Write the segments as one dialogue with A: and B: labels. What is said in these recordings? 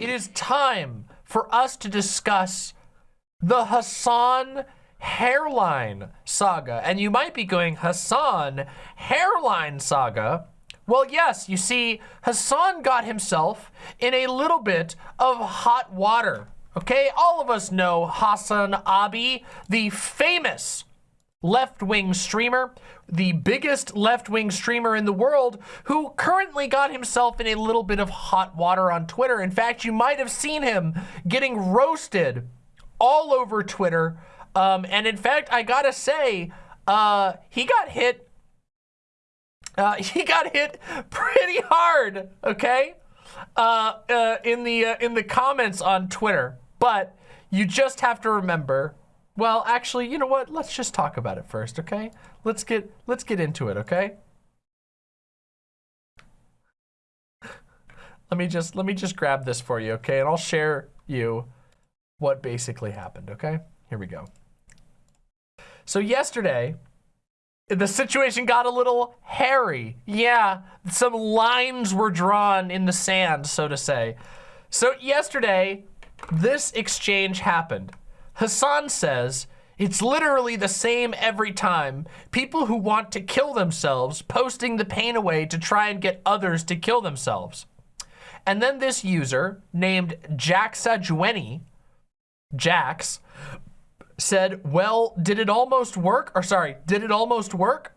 A: it is time for us to discuss the Hassan hairline saga. And you might be going, Hassan hairline saga? Well, yes, you see, Hassan got himself in a little bit of hot water. Okay, all of us know Hassan Abi, the famous left-wing streamer, the biggest left-wing streamer in the world, who currently got himself in a little bit of hot water on Twitter. In fact, you might have seen him getting roasted all over Twitter. Um, and in fact, I gotta say, uh, he got hit. Uh, he got hit pretty hard. Okay, uh, uh in the uh, in the comments on Twitter. But you just have to remember well, actually, you know what? Let's just talk about it first, okay? Let's get let's get into it, okay? Let me just let me just grab this for you, okay? And I'll share you what basically happened, okay? Here we go. So yesterday, the situation got a little hairy. Yeah, some lines were drawn in the sand, so to say. So yesterday, this exchange happened. Hassan says, it's literally the same every time. People who want to kill themselves posting the pain away to try and get others to kill themselves. And then this user named Jaxajueni, Jax, said, well, did it almost work? Or sorry, did it almost work?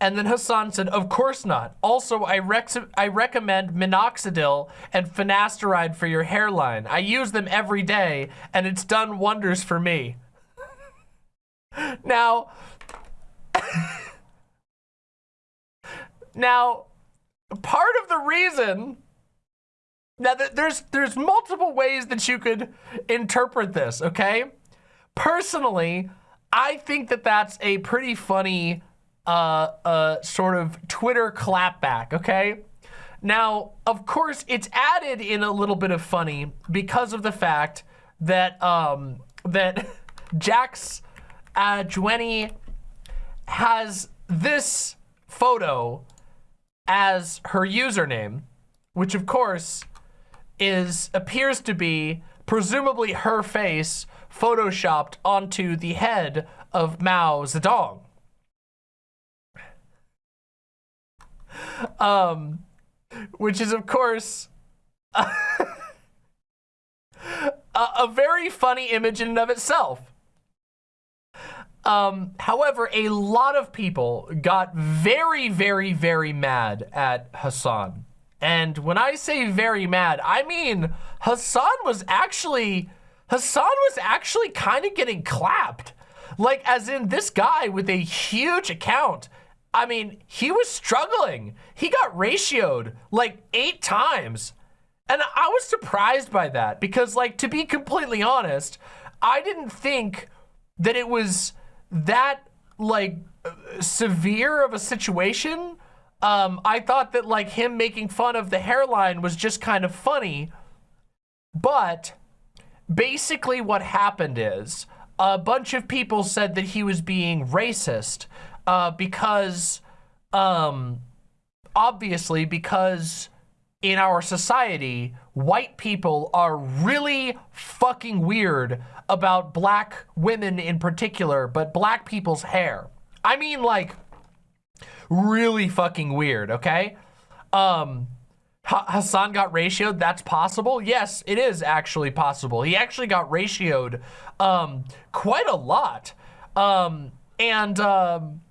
A: And then Hassan said, of course not. Also, I, rec I recommend minoxidil and finasteride for your hairline. I use them every day, and it's done wonders for me. now, now, part of the reason now there's there's multiple ways that you could interpret this, okay? Personally, I think that that's a pretty funny uh, sort of Twitter clapback, okay? Now, of course, it's added in a little bit of funny because of the fact that um, that Jax uh, has this photo as her username, which of course is appears to be presumably her face photoshopped onto the head of Mao Zedong. um, which is of course a, a very funny image in and of itself. Um, however, a lot of people got very, very, very mad at Hassan. And when I say very mad, I mean Hassan was actually, Hassan was actually kind of getting clapped. Like, as in this guy with a huge account I mean, he was struggling. He got ratioed like eight times. And I was surprised by that because like, to be completely honest, I didn't think that it was that like severe of a situation. Um, I thought that like him making fun of the hairline was just kind of funny. But basically what happened is a bunch of people said that he was being racist uh, because, um, obviously, because in our society, white people are really fucking weird about black women in particular, but black people's hair. I mean, like, really fucking weird, okay? Um, Hassan got ratioed, that's possible? Yes, it is actually possible. He actually got ratioed um, quite a lot. Um, and um,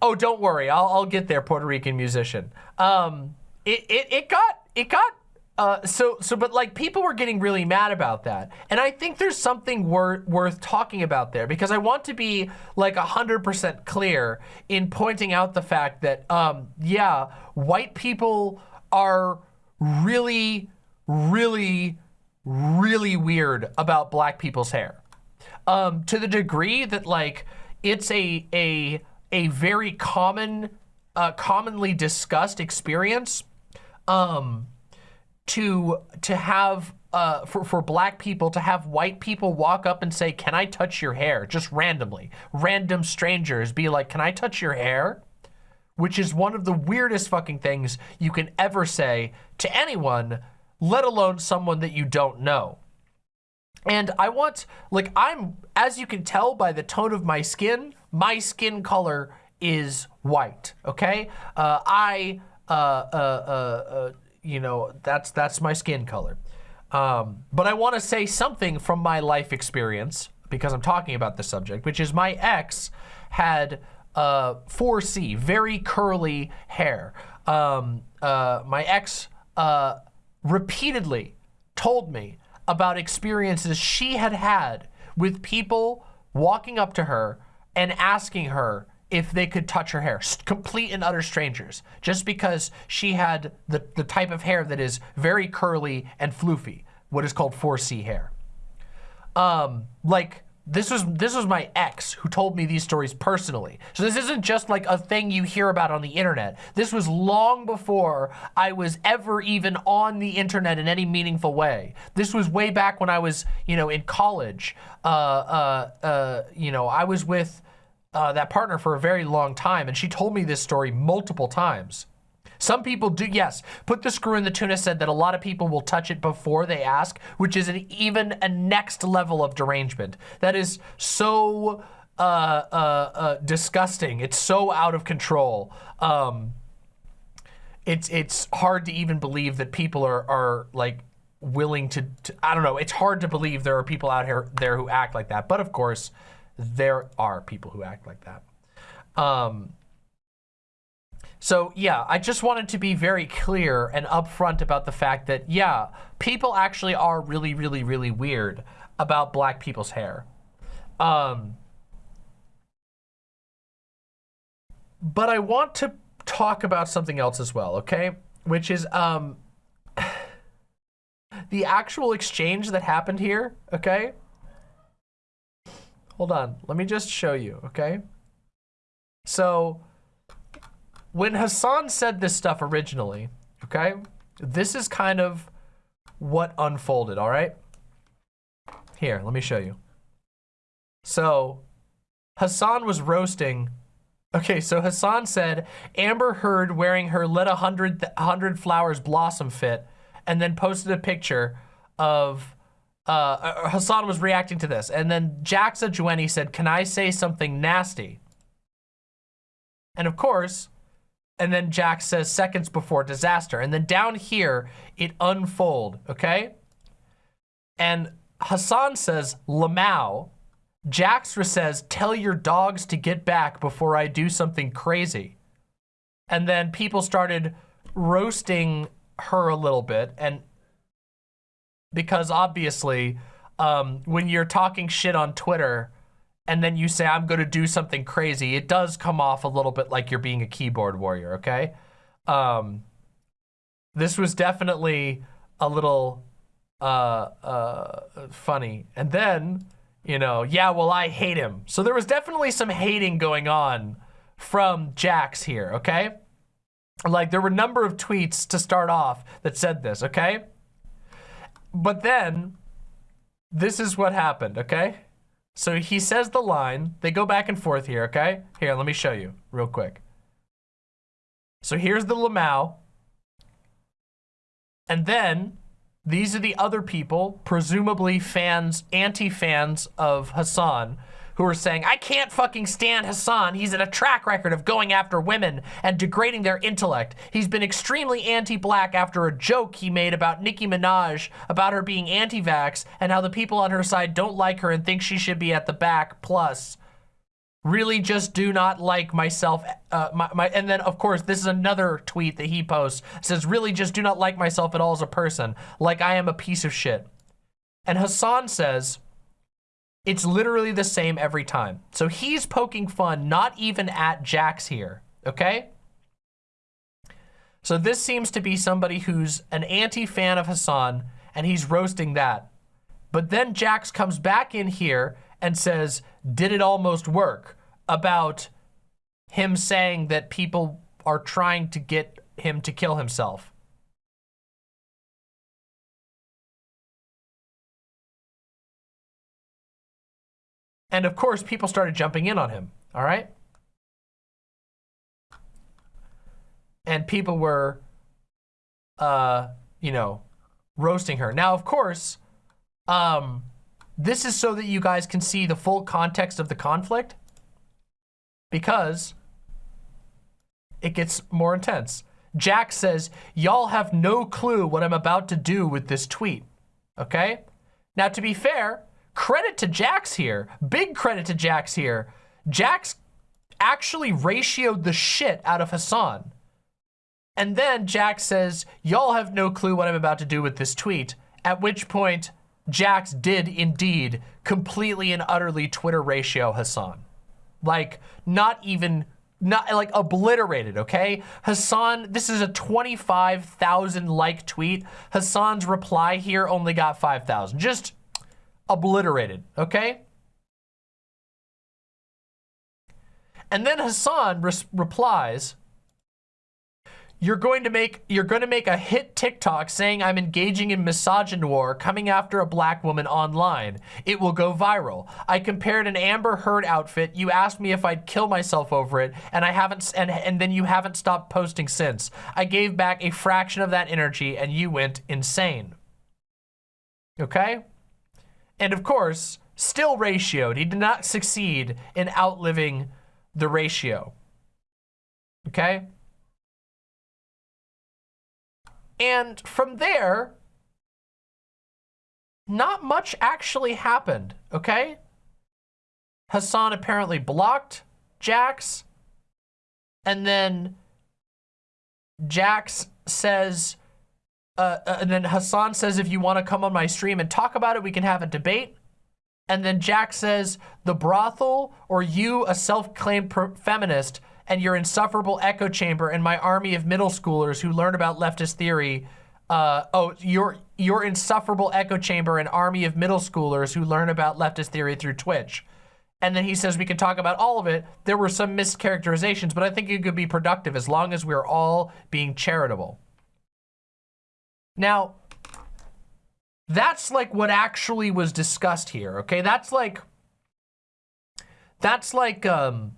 A: Oh, don't worry. I'll, I'll get there, Puerto Rican musician. Um, it, it, it got, it got, uh, so, so, but like people were getting really mad about that. And I think there's something wor worth talking about there because I want to be like a hundred percent clear in pointing out the fact that, um, yeah, white people are really, really, really weird about black people's hair. Um, to the degree that like, it's a, a, a very common, uh, commonly discussed experience um, to to have uh, for for black people to have white people walk up and say, "Can I touch your hair?" Just randomly, random strangers be like, "Can I touch your hair?" which is one of the weirdest fucking things you can ever say to anyone, let alone someone that you don't know. And I want, like, I'm, as you can tell by the tone of my skin, my skin color is white, okay? Uh, I, uh, uh, uh, uh you know, that's, that's my skin color. Um, but I want to say something from my life experience because I'm talking about the subject, which is my ex had uh, 4C, very curly hair. Um, uh, my ex uh, repeatedly told me about experiences she had had with people walking up to her and asking her if they could touch her hair, complete and utter strangers, just because she had the, the type of hair that is very curly and floofy, what is called 4C hair. Um, like, this was this was my ex who told me these stories personally. So this isn't just like a thing you hear about on the internet. This was long before I was ever even on the internet in any meaningful way. This was way back when I was, you know, in college. Uh, uh, uh, you know, I was with uh, that partner for a very long time, and she told me this story multiple times. Some people do, yes, put the screw in the tuna said that a lot of people will touch it before they ask, which is an even a next level of derangement. That is so uh, uh, uh, disgusting. It's so out of control. Um, it's it's hard to even believe that people are are like willing to, to, I don't know. It's hard to believe there are people out here there who act like that. But of course, there are people who act like that. Um, so yeah, I just wanted to be very clear and upfront about the fact that, yeah, people actually are really, really, really weird about black people's hair. Um, but I want to talk about something else as well, okay? Which is um, the actual exchange that happened here, okay? Hold on, let me just show you, okay? So when Hassan said this stuff originally, okay, this is kind of what unfolded, all right? Here, let me show you. So Hassan was roasting. Okay, so Hassan said, Amber Heard wearing her let a hundred, hundred flowers blossom fit, and then posted a picture of, uh, uh Hasan was reacting to this. And then Jaxa Jueni said, can I say something nasty? And of course, and then Jack says seconds before disaster. And then down here, it unfold, okay? And Hassan says, Lamau. Jaxra says, tell your dogs to get back before I do something crazy. And then people started roasting her a little bit. And because obviously, um, when you're talking shit on Twitter, and then you say, I'm going to do something crazy, it does come off a little bit like you're being a keyboard warrior, okay? Um, this was definitely a little uh, uh, funny. And then, you know, yeah, well, I hate him. So there was definitely some hating going on from Jax here, okay? Like, there were a number of tweets to start off that said this, okay? But then, this is what happened, okay? So he says the line. They go back and forth here, okay? Here, let me show you real quick. So here's the Lamau. And then these are the other people, presumably fans, anti-fans of Hasan, who are saying, I can't fucking stand Hassan. He's in a track record of going after women and degrading their intellect. He's been extremely anti-black after a joke he made about Nicki Minaj, about her being anti-vax, and how the people on her side don't like her and think she should be at the back, plus really just do not like myself uh, my, my, and then of course this is another tweet that he posts says really just do not like myself at all as a person like I am a piece of shit and hassan says it's literally the same every time. So he's poking fun, not even at Jax here, okay? So this seems to be somebody who's an anti-fan of Hassan, and he's roasting that. But then Jax comes back in here and says, did it almost work? About him saying that people are trying to get him to kill himself. And of course, people started jumping in on him, all right? and people were, uh, you know, roasting her. Now, of course, um, this is so that you guys can see the full context of the conflict because it gets more intense. Jack says, y'all have no clue what I'm about to do with this tweet, okay? Now, to be fair, credit to Jax here, big credit to Jax here. Jax actually ratioed the shit out of Hassan. And then Jax says, y'all have no clue what I'm about to do with this tweet, at which point Jax did indeed completely and utterly Twitter ratio Hassan. Like, not even not like obliterated, okay? Hassan, this is a 25,000 like tweet. Hassan's reply here only got 5,000. Just obliterated, okay? And then Hasan replies, you're going to make you're going to make a hit TikTok saying I'm engaging in misogynoir coming after a black woman online. It will go viral. I compared an Amber Heard outfit. You asked me if I'd kill myself over it, and I haven't and and then you haven't stopped posting since. I gave back a fraction of that energy and you went insane. Okay? And of course, still ratioed. He did not succeed in outliving the ratio. Okay? And from there, not much actually happened, okay? Hassan apparently blocked Jax. And then Jax says, uh, uh, and then Hassan says, if you want to come on my stream and talk about it, we can have a debate. And then Jack says, the brothel or you, a self-claimed feminist, and your insufferable echo chamber and my army of middle schoolers who learn about leftist theory. Uh, oh, your your insufferable echo chamber and army of middle schoolers who learn about leftist theory through Twitch. And then he says we can talk about all of it. There were some mischaracterizations, but I think it could be productive as long as we're all being charitable. Now, that's like what actually was discussed here, okay? That's like, that's like, um,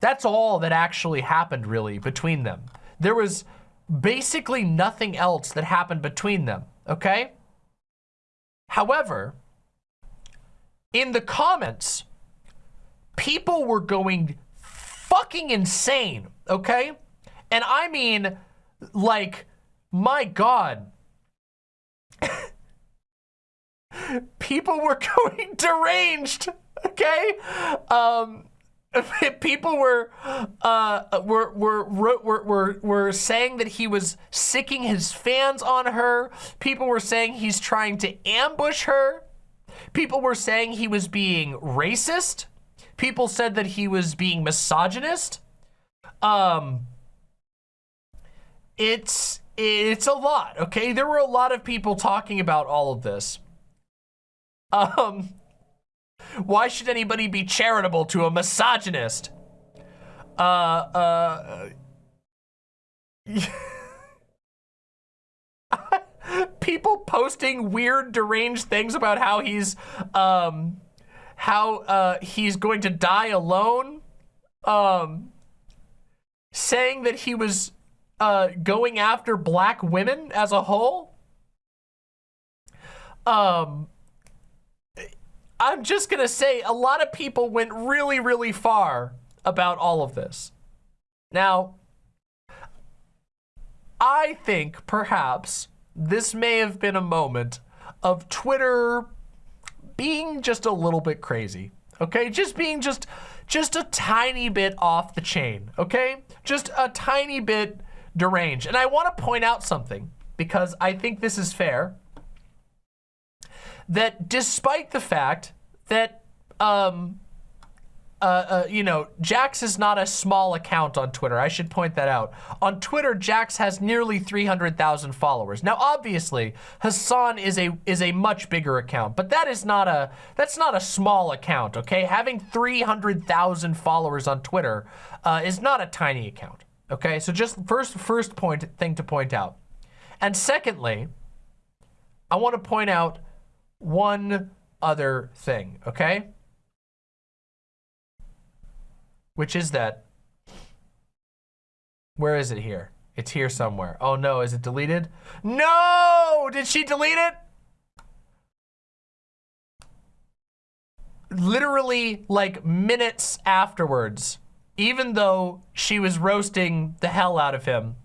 A: that's all that actually happened really between them. There was basically nothing else that happened between them, okay? However, in the comments, people were going fucking insane, okay? And I mean, like, my God. people were going deranged, okay? Um, people were uh were, were were were were saying that he was sicking his fans on her. People were saying he's trying to ambush her. People were saying he was being racist. People said that he was being misogynist. Um it's it's a lot okay there were a lot of people talking about all of this um why should anybody be charitable to a misogynist? Uh, uh... People posting weird, deranged things about how he's, um, how, uh, he's going to die alone. Um, saying that he was, uh, going after black women as a whole. Um, I'm just gonna say a lot of people went really, really far about all of this. Now, I think perhaps this may have been a moment of Twitter being just a little bit crazy. Okay, just being just just a tiny bit off the chain, okay? Just a tiny bit deranged. And I want to point out something because I think this is fair that despite the fact that, um, uh, uh, you know, Jax is not a small account on Twitter. I should point that out. On Twitter, Jax has nearly 300,000 followers. Now, obviously, Hassan is a is a much bigger account, but that is not a that's not a small account. Okay, having 300,000 followers on Twitter uh, is not a tiny account. Okay, so just first first point thing to point out, and secondly, I want to point out one other thing, okay? Which is that, where is it here? It's here somewhere. Oh no, is it deleted? No! Did she delete it? Literally like minutes afterwards, even though she was roasting the hell out of him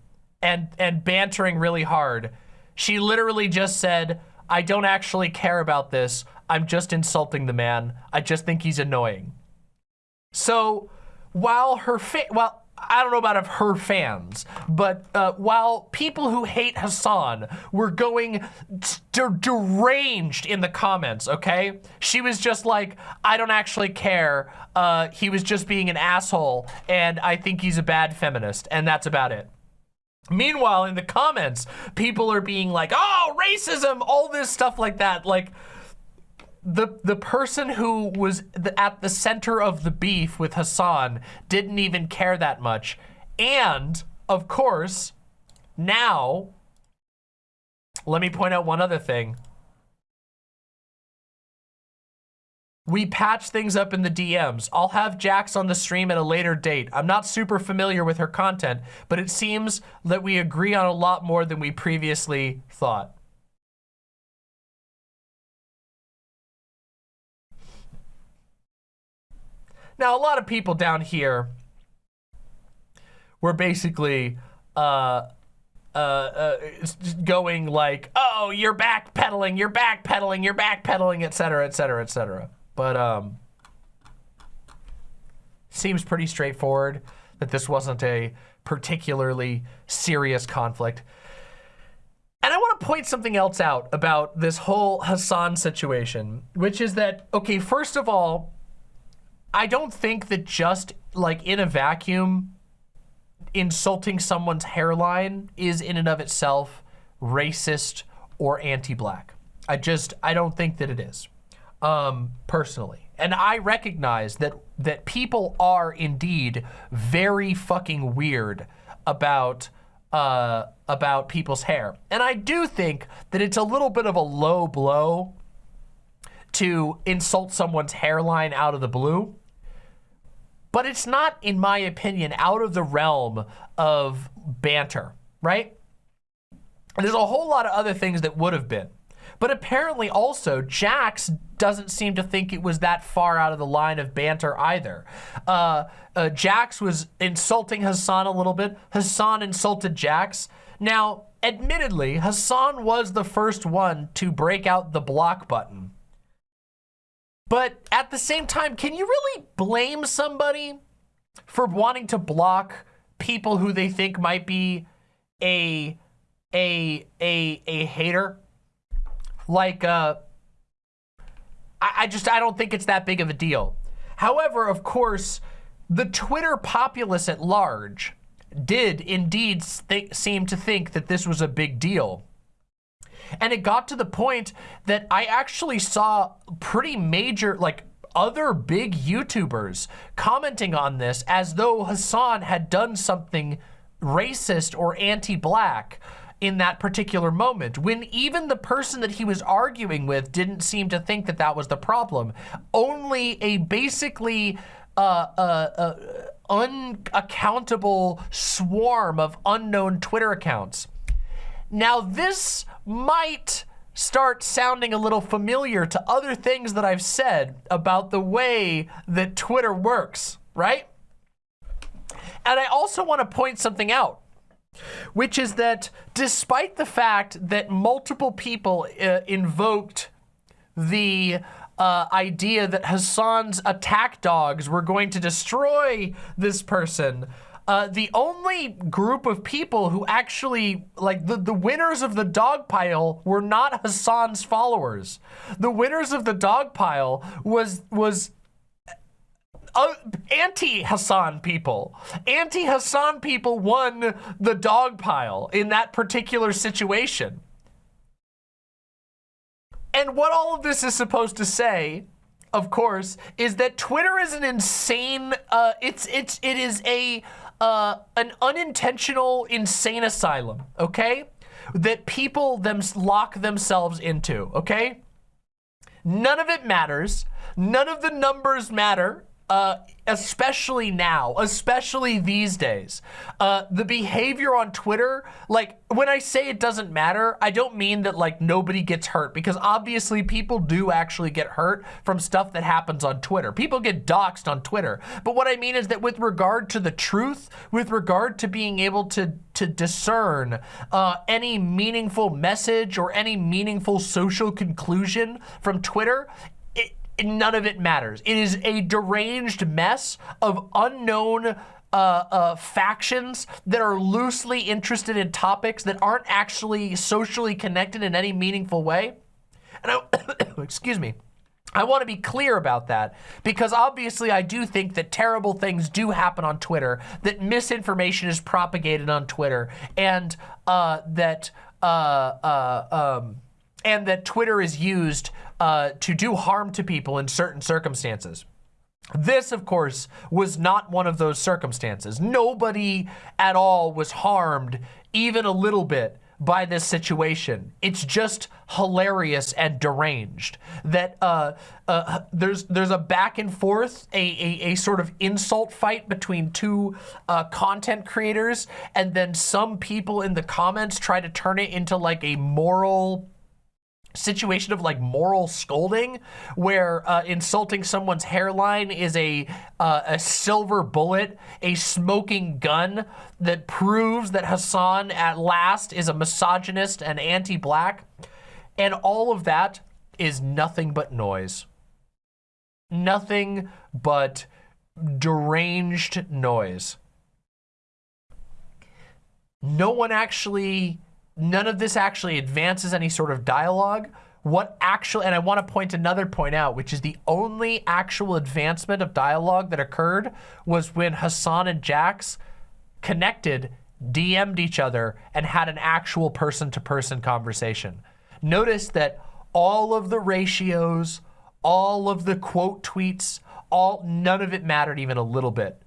A: and, and bantering really hard, she literally just said, I don't actually care about this. I'm just insulting the man. I just think he's annoying. So while her fa while I don't know about of her fans, but uh, while people who hate Hassan were going deranged in the comments, okay? She was just like, I don't actually care. Uh, he was just being an asshole, and I think he's a bad feminist, and that's about it. Meanwhile, in the comments, people are being like, oh, racism, all this stuff like that. Like, the the person who was the, at the center of the beef with Hassan didn't even care that much. And, of course, now, let me point out one other thing. We patch things up in the DMs. I'll have Jax on the stream at a later date. I'm not super familiar with her content, but it seems that we agree on a lot more than we previously thought. Now, a lot of people down here were basically uh, uh, uh, going like, oh, you're backpedaling, you're backpedaling, you're backpedaling, et cetera, et cetera, et cetera. But um, seems pretty straightforward that this wasn't a particularly serious conflict. And I want to point something else out about this whole Hassan situation, which is that, okay, first of all, I don't think that just like in a vacuum, insulting someone's hairline is in and of itself racist or anti-black. I just, I don't think that it is, um, personally. And I recognize that, that people are indeed very fucking weird about, uh, about people's hair. And I do think that it's a little bit of a low blow to insult someone's hairline out of the blue. But it's not, in my opinion, out of the realm of banter, right? There's a whole lot of other things that would have been. But apparently also, Jax doesn't seem to think it was that far out of the line of banter either. Uh, uh, Jax was insulting Hassan a little bit. Hassan insulted Jax. Now, admittedly, Hassan was the first one to break out the block button. But at the same time, can you really blame somebody for wanting to block people who they think might be a a a a hater? Like uh I, I just I don't think it's that big of a deal. However, of course, the Twitter populace at large did indeed seem to think that this was a big deal. And it got to the point that I actually saw pretty major, like other big YouTubers commenting on this as though Hasan had done something racist or anti-black in that particular moment when even the person that he was arguing with didn't seem to think that that was the problem. Only a basically uh, uh, uh, unaccountable swarm of unknown Twitter accounts. Now this might start sounding a little familiar to other things that I've said about the way that Twitter works, right? And I also want to point something out, which is that despite the fact that multiple people uh, invoked the uh, idea that Hassan's attack dogs were going to destroy this person, uh, the only group of people who actually, like, the, the winners of the dog pile were not Hassan's followers. The winners of the dog pile was, was uh, anti-Hassan people. Anti-Hassan people won the dog pile in that particular situation. And what all of this is supposed to say, of course, is that Twitter is an insane, uh, it's, it's, it is a, uh, an unintentional insane asylum, okay? That people them lock themselves into, okay? None of it matters. None of the numbers matter. Uh, especially now, especially these days. Uh, the behavior on Twitter, like when I say it doesn't matter, I don't mean that like nobody gets hurt because obviously people do actually get hurt from stuff that happens on Twitter. People get doxxed on Twitter. But what I mean is that with regard to the truth, with regard to being able to, to discern uh, any meaningful message or any meaningful social conclusion from Twitter, none of it matters. It is a deranged mess of unknown uh, uh, factions that are loosely interested in topics that aren't actually socially connected in any meaningful way. And I, excuse me. I want to be clear about that because obviously I do think that terrible things do happen on Twitter, that misinformation is propagated on Twitter, and uh, that uh, uh, um, and that Twitter is used uh, to do harm to people in certain circumstances. This, of course, was not one of those circumstances. Nobody at all was harmed, even a little bit, by this situation. It's just hilarious and deranged that uh, uh, there's there's a back and forth, a, a, a sort of insult fight between two uh, content creators, and then some people in the comments try to turn it into like a moral situation of like moral scolding where uh, insulting someone's hairline is a uh, a silver bullet a smoking gun that proves that Hassan at last is a misogynist and anti-black. And all of that is nothing but noise. Nothing but deranged noise. No one actually none of this actually advances any sort of dialogue. What actually, and I want to point another point out, which is the only actual advancement of dialogue that occurred was when Hassan and Jax connected, DM'd each other, and had an actual person-to-person -person conversation. Notice that all of the ratios, all of the quote tweets, all none of it mattered even a little bit.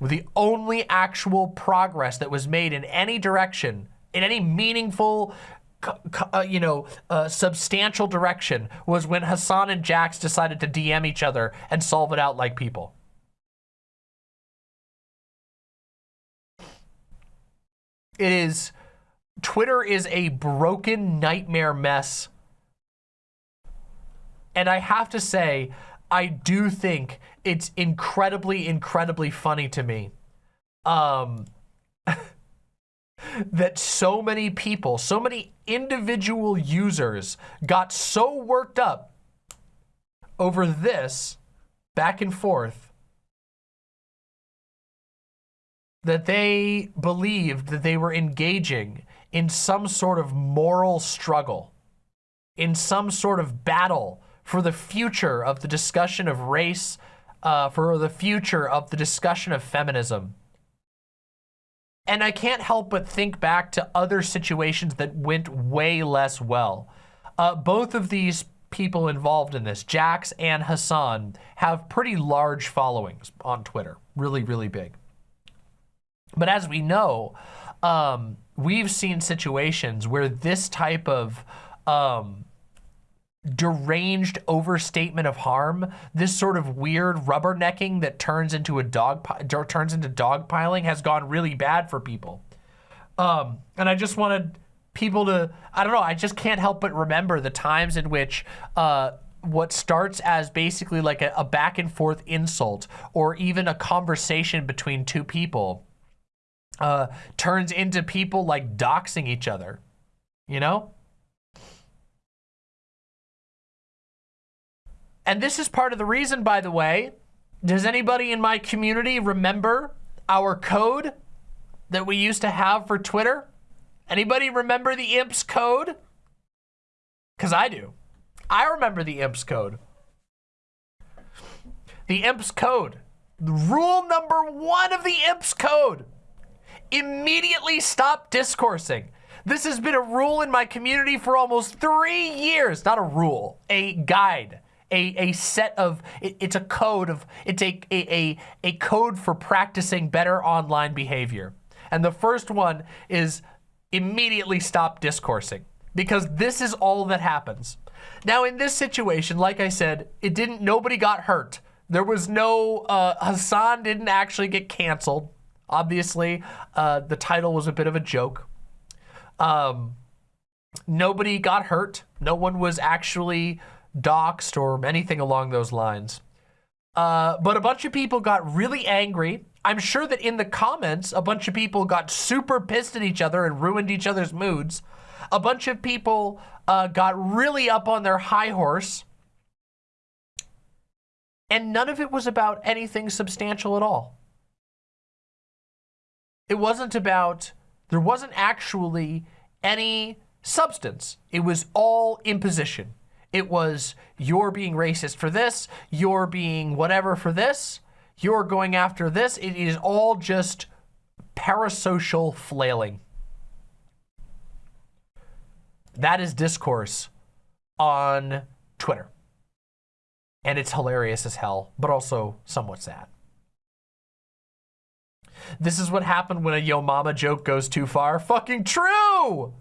A: The only actual progress that was made in any direction in any meaningful, uh, you know, uh, substantial direction was when Hassan and Jax decided to DM each other and solve it out like people. It is, Twitter is a broken nightmare mess. And I have to say, I do think it's incredibly, incredibly funny to me. Um, that so many people, so many individual users got so worked up over this back and forth that they believed that they were engaging in some sort of moral struggle, in some sort of battle for the future of the discussion of race, uh, for the future of the discussion of feminism. And I can't help but think back to other situations that went way less well. Uh, both of these people involved in this, Jax and Hassan, have pretty large followings on Twitter. Really, really big. But as we know, um, we've seen situations where this type of um, deranged overstatement of harm, this sort of weird rubbernecking that turns into a dog turns into dogpiling has gone really bad for people. Um, and I just wanted people to, I don't know, I just can't help but remember the times in which uh, what starts as basically like a, a back and forth insult or even a conversation between two people uh, turns into people like doxing each other, you know? And this is part of the reason, by the way. Does anybody in my community remember our code that we used to have for Twitter? Anybody remember the IMPS code? Because I do. I remember the IMPS code. The IMPS code. Rule number one of the IMPS code. Immediately stop discoursing. This has been a rule in my community for almost three years. Not a rule, a guide a, a set of, it, it's a code of, it's a, a, a code for practicing better online behavior. And the first one is immediately stop discoursing because this is all that happens. Now in this situation, like I said, it didn't, nobody got hurt. There was no, uh, Hassan didn't actually get canceled. Obviously, uh, the title was a bit of a joke. Um, nobody got hurt. No one was actually doxxed or anything along those lines. Uh, but a bunch of people got really angry. I'm sure that in the comments, a bunch of people got super pissed at each other and ruined each other's moods. A bunch of people uh, got really up on their high horse. And none of it was about anything substantial at all. It wasn't about, there wasn't actually any substance. It was all imposition. It was, you're being racist for this, you're being whatever for this, you're going after this. It is all just parasocial flailing. That is discourse on Twitter. And it's hilarious as hell, but also somewhat sad. This is what happened when a yo mama joke goes too far. Fucking true!